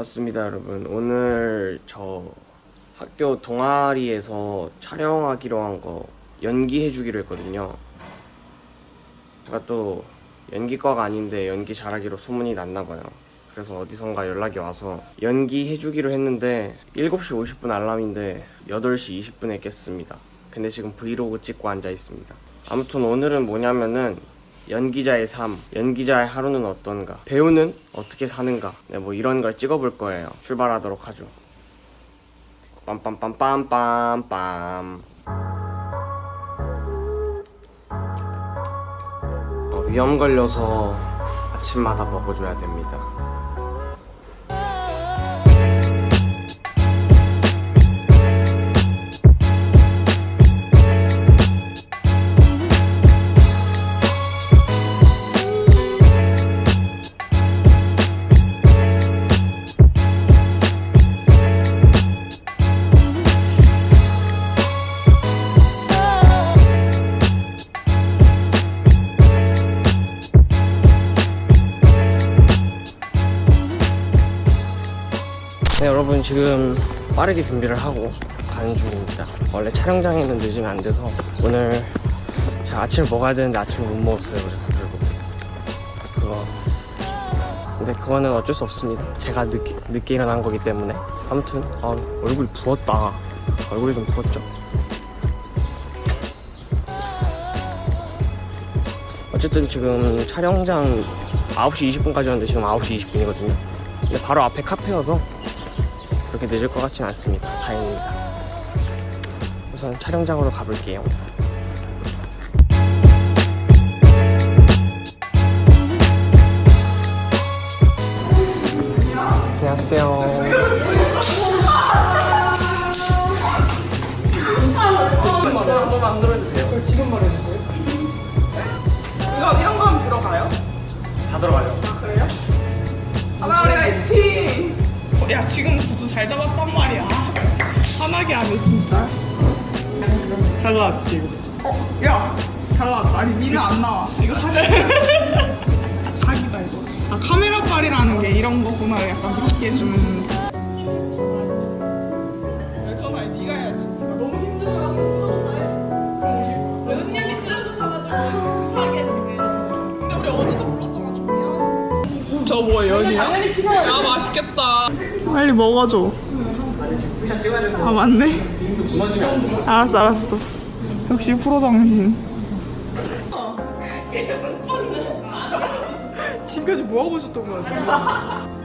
반갑습니다 여러분. 오늘 저 학교 동아리에서 촬영하기로 한 거 연기해 주기로 했거든요. 제가 또 연기과가 아닌데 연기 잘하기로 소문이 났나 봐요. 그래서 어디선가 연락이 와서 연기해 주기로 했는데 7시 50분 알람인데 8시 20분에 깼습니다. 근데 지금 브이로그 찍고 앉아 있습니다. 아무튼 오늘은 뭐냐면은 연기자의 삶, 연기자의 하루는 어떤가, 배우는 어떻게 사는가, 네, 뭐 이런 걸 찍어볼 거예요. 출발하도록 하죠. 빰빰빰빰빰빰. 어, 위험 걸려서 아침마다 먹어줘야 됩니다. 네 여러분 지금 빠르게 준비를 하고 가는 중입니다. 원래 촬영장에는 늦으면 안 돼서 오늘 제가 아침을 먹어야 되는데 아침을 못 먹었어요. 그래서 결국 그거. 근데 그거는 어쩔 수 없습니다. 제가 늦게, 늦게 일어난 거기 때문에. 아무튼 아, 얼굴이 부었다. 얼굴이 좀 부었죠? 어쨌든 지금 촬영장 9시 20분까지였는데 지금 9시 20분이거든요. 근데 바로 앞에 카페여서 그렇게 늦을 것 같진 않습니다. 다행입니다. 우선 촬영장으로 가볼게요. 안녕하세요. 한번 만들어주세요. 지금 말해주세요. 이거 이런 거 하면 들어가요? 다 들어가요. 야 지금 구두 잘 잡았단 말이야. 화나게 하네 진짜. 잘 나왔지. 어, 야, 잘 나왔다. 아니 니는 안 나와. 이거 사진. 사기다 이거. 아 카메라 빨이라는 게 이런 거구나. 약간 느끼게 주는. 야, 전화 네가 해야지. 너무 힘들어. 은영이 쓰러져셔가지고 급하게 지금 근데 우리 어제도 불렀잖아. 좀 미안하지. 저뭐 연이야? 필요하지 야 맛있겠다. 빨리 먹어줘. 아 맞네. 알았어 알았어. 역시 프로 정신. 지금까지 뭐 하고 있었던 거야?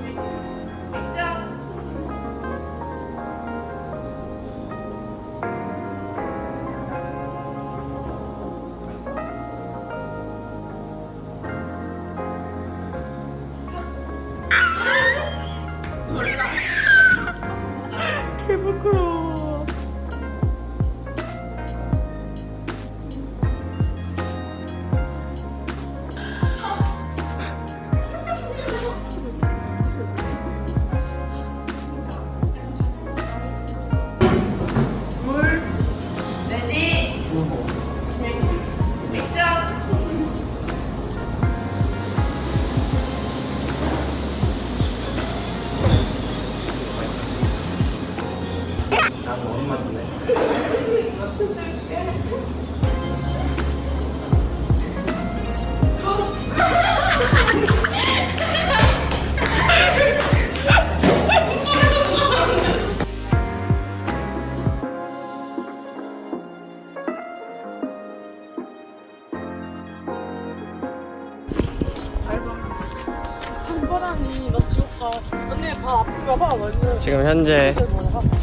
지금 현재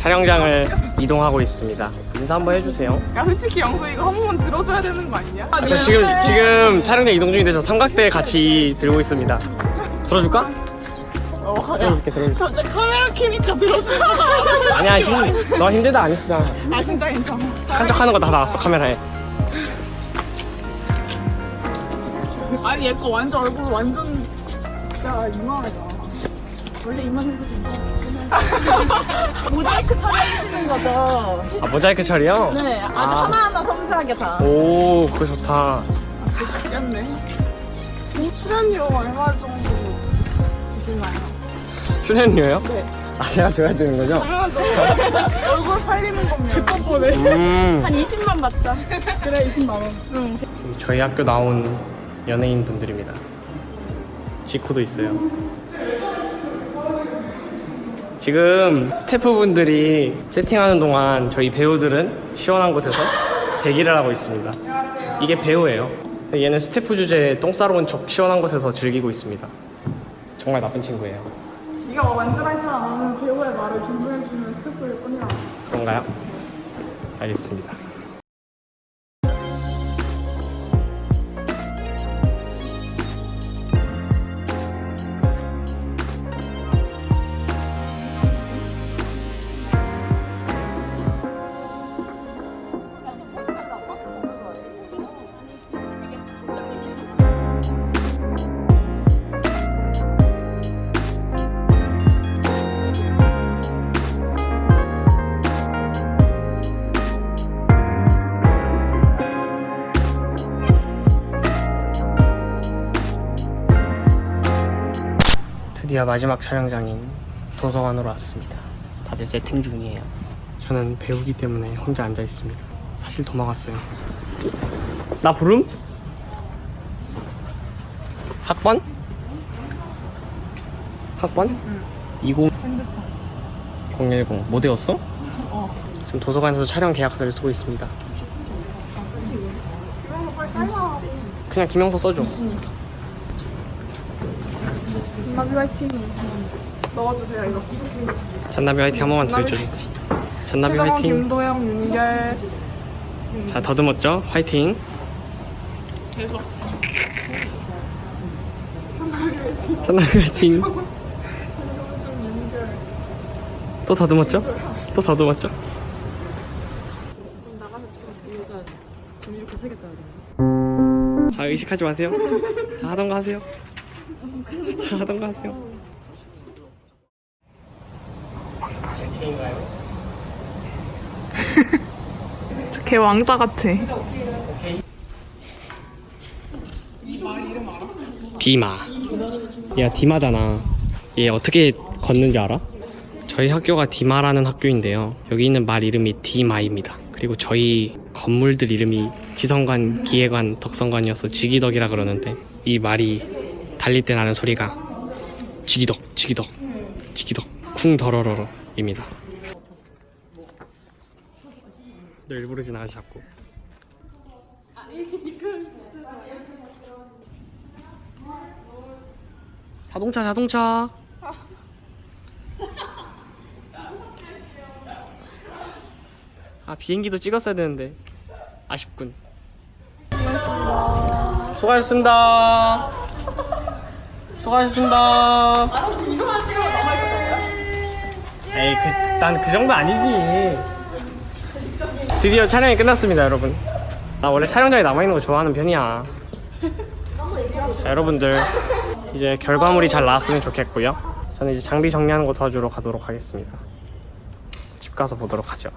촬영장을 이동하고 있습니다. 인사 한번 해주세요. 야 솔직히 영수 이거 한 번만 들어줘야 되는 거 아니야? 아, 저 지금 지금 촬영장 이동 중인데 저 삼각대 같이 들고 있습니다. 들어줄까? 어, 들어줄게 들어줄게. 갑자기 카메라 켜니까 거 아니야 힘, 너 힘들다 안 했어. 아 진짜 괜찮아. 착한 척하는 거 다 나왔어 카메라에. 아니 얘 거 완전 얼굴 완전 진짜 이만하다. 원래 이만해서 괜찮아 모자이크 처리해주시는 거죠? 아 모자이크 처리요? 네 아주 아. 하나하나 섬세하게 다오 그거 좋다. 죽겠네. 출연료 얼마 정도 주시나요? 출연료요? 네. 아 제가 줘야 되는 거죠? 얼굴 팔리는 거면 덕분에 음. 한 20만 받자. 그래 20만 원. 응. 저희 학교 나온 연예인 분들입니다. 지코도 있어요. 지금 스태프분들이 세팅하는 동안 저희 배우들은 시원한 곳에서 대기를 하고 있습니다. 이게 배우예요. 얘는 스태프 주제에 똥 싸러 온척 시원한 곳에서 즐기고 있습니다. 정말 나쁜 친구예요. 네가 막 만지라 했잖아. 나는 배우의 말을 존중해주는 스태프일 뿐이야. 그런가요? 알겠습니다. 드디어 마지막 촬영장인 도서관으로 왔습니다. 다들 세팅 중이에요. 저는 배우기 때문에 혼자 앉아 있습니다. 사실 도망갔어요. 나 부름? 학번? 학번? 20 010. 뭐 되었어? 지금 도서관에서 촬영 계약서를 쓰고 있습니다. 그냥 김영서 써줘. 나비 화이팅. 넣어주세요 이거. 잔나비 화이팅 한 번만 더 잔나비 해줘줘. 잔나비 화이팅. 김도영, 윤결. 자 더듬었죠? 화이팅. 재수 없어. 잔나비 화이팅. 최정원, 윤결. 또 더듬었죠? 또 더듬었죠? 자 의식하지 마세요. 자 하던가 하세요. 자 하던가 하세요. 걔 왕자 같아. 디마. 야 디마잖아. 얘 어떻게 걷는지 알아? 저희 학교가 디마라는 학교인데요. 여기 있는 말 이름이 디마입니다. 그리고 저희 건물들 이름이 지성관, 기계관, 덕성관이어서 지기덕이라 그러는데 이 말이 달릴 때 나는 소리가 지기덕, 지기덕, 지기덕, 쿵 더러러러 입니다. 너 일부러 지나가지 자꾸. 자동차 자동차 아 비행기도 찍었어야 되는데 아쉽군 수고하셨습니다 수고하셨습니다 아 혹시 이거만 찍으면 남아 있었던 에이 그, 난그 정도 아니지 드디어 촬영이 끝났습니다 여러분 나 원래 촬영장에 남아 있는 거 좋아하는 편이야 자, 여러분들 이제 결과물이 잘 나왔으면 좋겠고요. 저는 이제 장비 정리하는 거 도와주러 가도록 하겠습니다. 집 가서 보도록 하죠.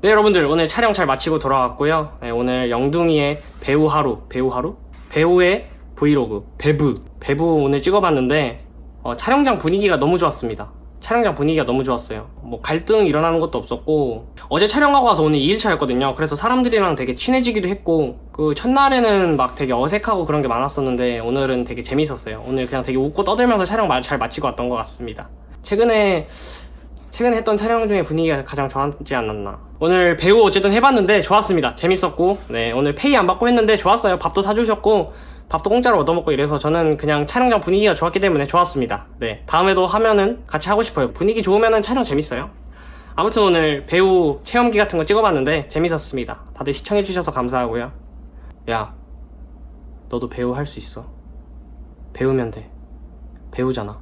네, 여러분들 오늘 촬영 잘 마치고 돌아왔고요. 네, 오늘 영둥이의 배우 하루, 배우 하루? 배우의 브이로그, 배브, 배브 오늘 찍어봤는데 어, 촬영장 분위기가 너무 좋았습니다. 촬영장 분위기가 너무 좋았어요. 뭐 갈등 일어나는 것도 없었고 어제 촬영하고 와서 오늘 2일차였거든요. 그래서 사람들이랑 되게 친해지기도 했고 그 첫날에는 막 되게 어색하고 그런 게 많았었는데 오늘은 되게 재밌었어요. 오늘 그냥 되게 웃고 떠들면서 촬영 마- 잘 마치고 왔던 것 같습니다. 최근에 최근에 했던 촬영 중에 분위기가 가장 좋았지 않았나. 오늘 배우 어쨌든 해봤는데 좋았습니다. 재밌었고, 네, 오늘 페이 안 받고 했는데 좋았어요. 밥도 사주셨고, 밥도 공짜로 얻어먹고 이래서 저는 그냥 촬영장 분위기가 좋았기 때문에 좋았습니다. 네, 다음에도 하면은 같이 하고 싶어요. 분위기 좋으면은 촬영 재밌어요. 아무튼 오늘 배우 체험기 같은 거 찍어봤는데 재밌었습니다. 다들 시청해주셔서 감사하고요. 야, 너도 배우 할 수 있어. 배우면 돼. 배우잖아.